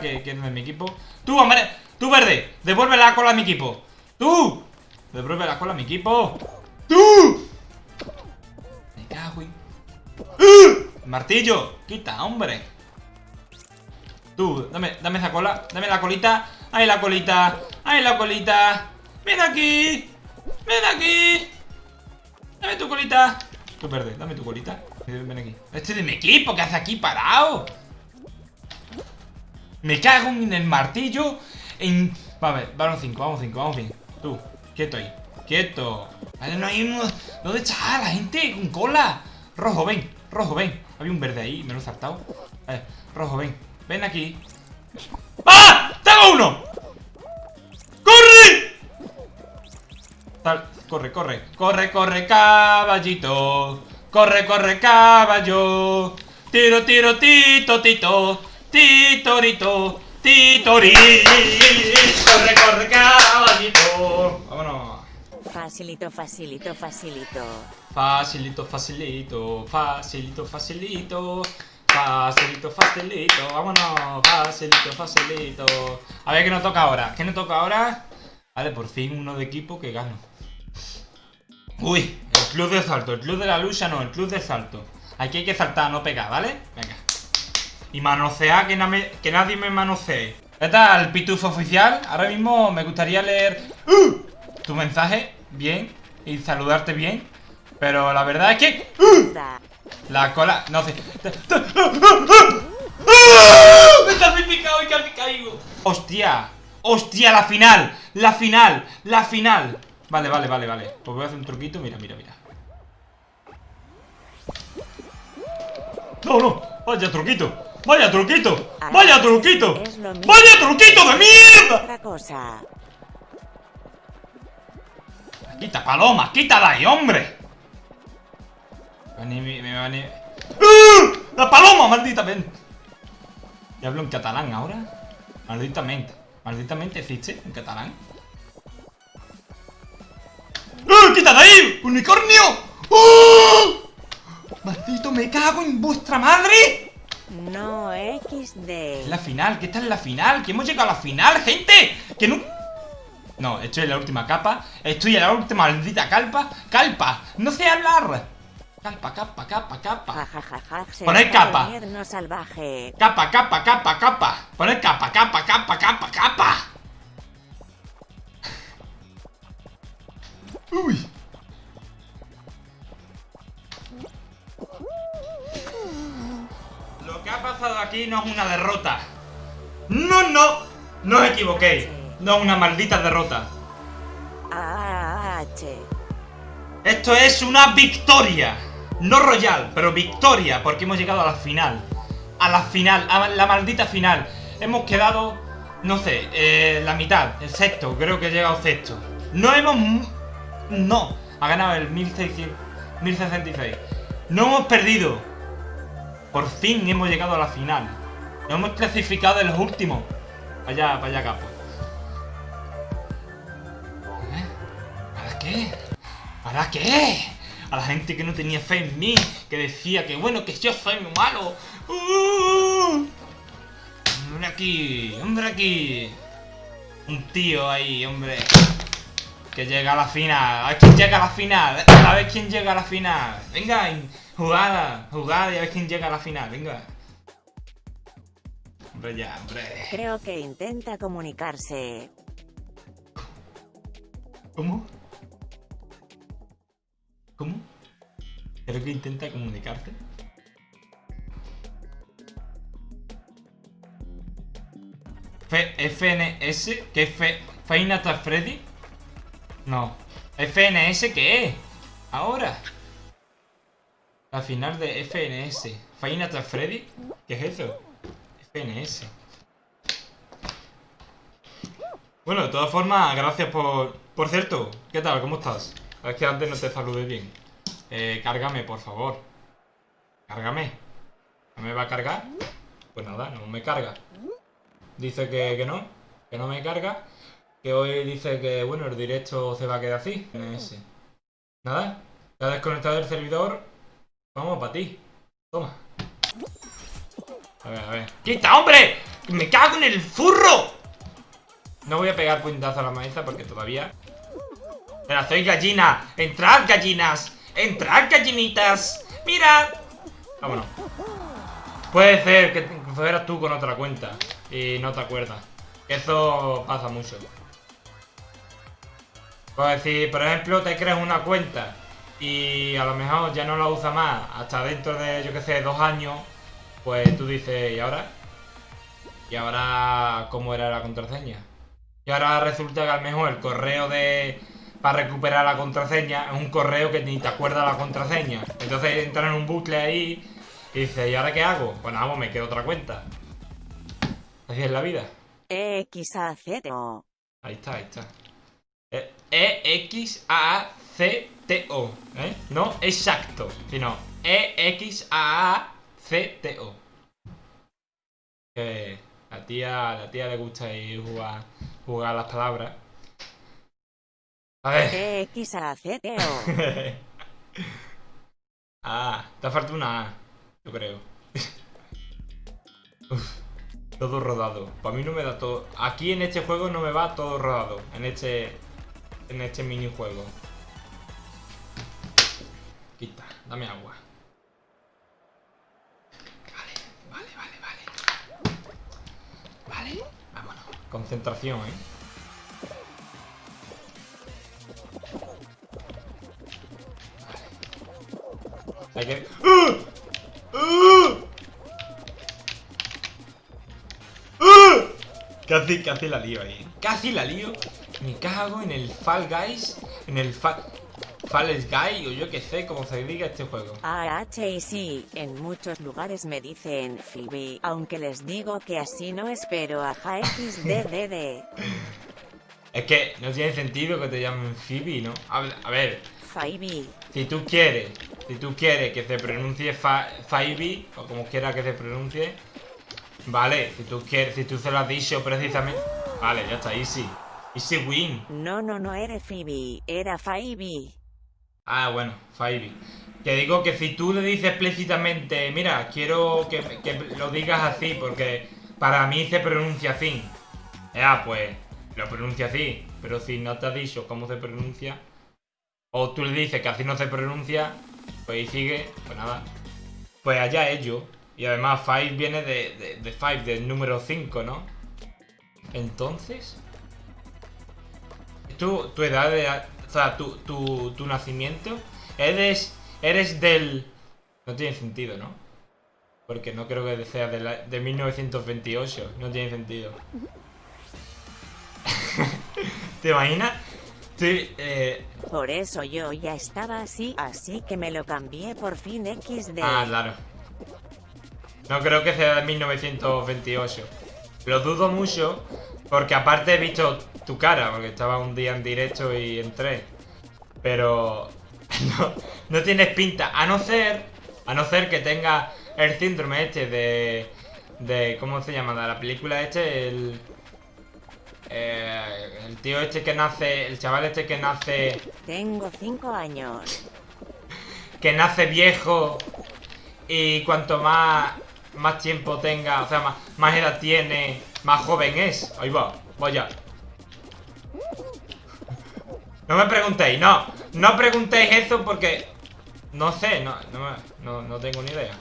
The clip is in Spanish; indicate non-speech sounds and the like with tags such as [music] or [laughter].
que, que es de mi equipo. ¡Tú, hombre! ¡Tú, verde! ¡Devuelve la cola a mi equipo! ¡Tú! ¡Devuelve la cola a mi equipo! ¡Tú! Me cago en... ¡Uh! ¡Martillo! ¡Quita, hombre! Tú, dame, dame esa cola Dame la colita ¡Ahí la colita! ¡Ahí la colita! ¡Ven aquí! ¡Ven aquí! Dame tu colita Tú verde, dame tu colita Ven aquí Este es de mi equipo, ¿qué hace aquí parado? Me cago en el martillo En... Vale, vamos 5, vamos 5, vamos bien Tú, quieto ahí Quieto Vale, no hay uno ¿Dónde está la gente con cola? Rojo, ven, rojo, ven Había un verde ahí, me lo he saltado Vale, rojo, ven Ven aquí ¡Ah! ¡Tengo uno! ¡Corre! Tal, corre, corre Corre, corre, caballito Corre, corre, caballo Tiro, tiro, tito, tito Titorito Titori Corre, corre, caballito Vámonos. Facilito, facilito, facilito. Facilito, facilito Facilito, facilito. Facilito, facilito, vámonos, facilito, facilito. A ver qué nos toca ahora, ¿qué nos toca ahora? Vale, por fin uno de equipo que gano Uy, el club de salto, el club de la lucha no, el club de salto. Aquí hay que saltar, no pegar, ¿vale? Venga Y manosear, que, que nadie me manosee ¿Qué tal, pitufo oficial? Ahora mismo me gustaría leer ¡Uh! tu mensaje bien y saludarte bien Pero la verdad es que... ¡Uh! La cola... No sé... ¡Me he calcificado y caigo! ¡Hostia! ¡Hostia! ¡La final! ¡La final! ¡La final! Vale, vale, vale, vale Pues voy a hacer un truquito, mira, mira, mira ¡No, no! ¡Vaya truquito! ¡Vaya truquito! ¡Vaya truquito! ¡Vaya truquito de mierda! Quita, paloma, quítala ahí, hombre me, me van a... ¡Ah! ¡La paloma, maldita mente! ¿Y hablo en catalán ahora? Malditamente. Malditamente existe en catalán. ¡Ah! ¡Quita de ahí! ¡Unicornio! ¡Oh! ¡Maldito, me cago en vuestra madre! No, XD. Es la final, ¿qué está en la final? ¿Que hemos llegado a la final, gente? Que no... No, estoy en la última capa Estoy en la última maldita calpa Calpa, no sé hablar Capa, capa, capa, capa. Poner capa. salvaje. Capa, capa, capa, capa. Poner capa, capa, capa, capa, capa. Uy. Aquí no es una derrota. No, no. No os equivoquéis. No es una maldita derrota. Esto es una victoria. No Royal, pero victoria, porque hemos llegado a la final. A la final, a la maldita final. Hemos quedado, no sé, eh, la mitad, el sexto, creo que he llegado sexto. No hemos... No, ha ganado el 1600, 1066. No hemos perdido. Por fin hemos llegado a la final. Nos hemos clasificado en los últimos. Vaya, vaya capo. ¿Eh? ¿Para qué? ¿Para qué? a la gente que no tenía fe en mí, que decía que bueno, que yo soy malo. ¡Uh! Hombre aquí, hombre aquí. Un tío ahí, hombre. Que llega a la final. A ver quién llega a la final. A ver quién llega a la final. Venga, jugada, jugada y a ver quién llega a la final. Venga. Hombre, ya, hombre. Creo que intenta comunicarse. ¿Cómo? ¿Cómo? Creo que intenta comunicarte. FNS, ¿qué es Final Freddy? No. FNS, ¿qué es? Ahora. La final de FNS. Final Freddy. ¿Qué es eso? FNS. Bueno, de todas formas, gracias por... Por cierto, ¿qué tal? ¿Cómo estás? Es que antes no te saludé bien. Eh, cárgame, por favor. Cárgame. ¿No me va a cargar? Pues nada, no me carga. Dice que, que no, que no me carga. Que hoy dice que, bueno, el directo se va a quedar así. Nada, ya desconectado el servidor. Vamos para ti. Toma. A ver, a ver. ¡Quita, hombre! ¡Me cago en el furro! No voy a pegar puñetazo a la maestra porque todavía... Pero soy gallina. ¡Entrad, gallinas! ¡Entrad, gallinitas! ¡Mirad! Vámonos. Puede ser que fueras tú con otra cuenta y no te acuerdas. Eso pasa mucho. Pues si, por ejemplo, te creas una cuenta y a lo mejor ya no la usas más hasta dentro de, yo que sé, dos años, pues tú dices, ¿y ahora? ¿Y ahora cómo era la contraseña? Y ahora resulta que a lo mejor el correo de para recuperar la contraseña es un correo que ni te acuerdas la contraseña. Entonces entras en un bucle ahí y dices, ¿y ahora qué hago? Pues nada, pues me quedo otra cuenta. Así es la vida. E-X-A-Z-O. Ahí está, ahí está. E-X-A-C-T-O. ¿eh? No exacto, sino E-X-A-C-T-O. La tía, la tía le gusta ahí jugar, jugar las palabras. A ver. E-X-A-Z-O. [laughs] ah, te falta una A, yo creo. [laughs] Uf, todo rodado. Para mí no me da todo. Aquí en este juego no me va todo rodado. En este. En este minijuego. Dame agua. Vale, vale, vale, vale. Vale, vámonos. Concentración, eh. Hay que... ¡Ah! ¡Ah! ¡Ah! Casi, casi la lío ahí. Casi la lío. Me cago en el Fall Guys. En el Fall... Fall Guy o yo que sé cómo se diga este juego. AH y sí, en muchos lugares me dicen Phoebe, aunque les digo que así no espero a XDDD. [laughs] Es que no tiene sentido que te llamen Phoebe, ¿no? A ver, Phoebe. si tú quieres, si tú quieres que se pronuncie Phoebe, o como quiera que se pronuncie, vale, si tú quieres, si tú se lo has dicho precisamente, vale, ya está, easy. Easy win. No, no, no era Phoebe, era Phoebe. Ah, bueno, Phoebe. Que digo que si tú le dices explícitamente, mira, quiero que, lo digas así, porque para mí se pronuncia así. Ya, pues, lo pronuncia así. Pero si no te ha dicho cómo se pronuncia, o tú le dices que así no se pronuncia, pues ahí sigue, pues nada. Pues allá ellos. Y además, Five viene de, de, de Five, del número 5, ¿no? Entonces. Tu, tu edad de. O sea, tu, tu, tu nacimiento. Eres. Eres del. No tiene sentido, ¿no? Porque no creo que sea de, la- de 1928. No tiene sentido. [laughs] ¿Te imaginas? Sí, eh, Por eso yo ya estaba así, así que me lo cambié por fin XD. Ah, claro. No creo que sea de 1928. Lo dudo mucho porque aparte he visto tu cara, porque estaba un día en directo y entré. Pero [laughs] no, no tienes pinta, a no ser, a no ser que tenga el síndrome este de, de ¿cómo se llama? De la película este, el, eh, el tío este que nace, el chaval este que nace Tengo 5 años. [laughs] que nace viejo y cuanto más, más tiempo tenga, o sea, más, más edad tiene, más joven es. Ahí va, vaya. No me preguntéis, no, no preguntéis eso porque no sé, no, no, no, no tengo ni idea.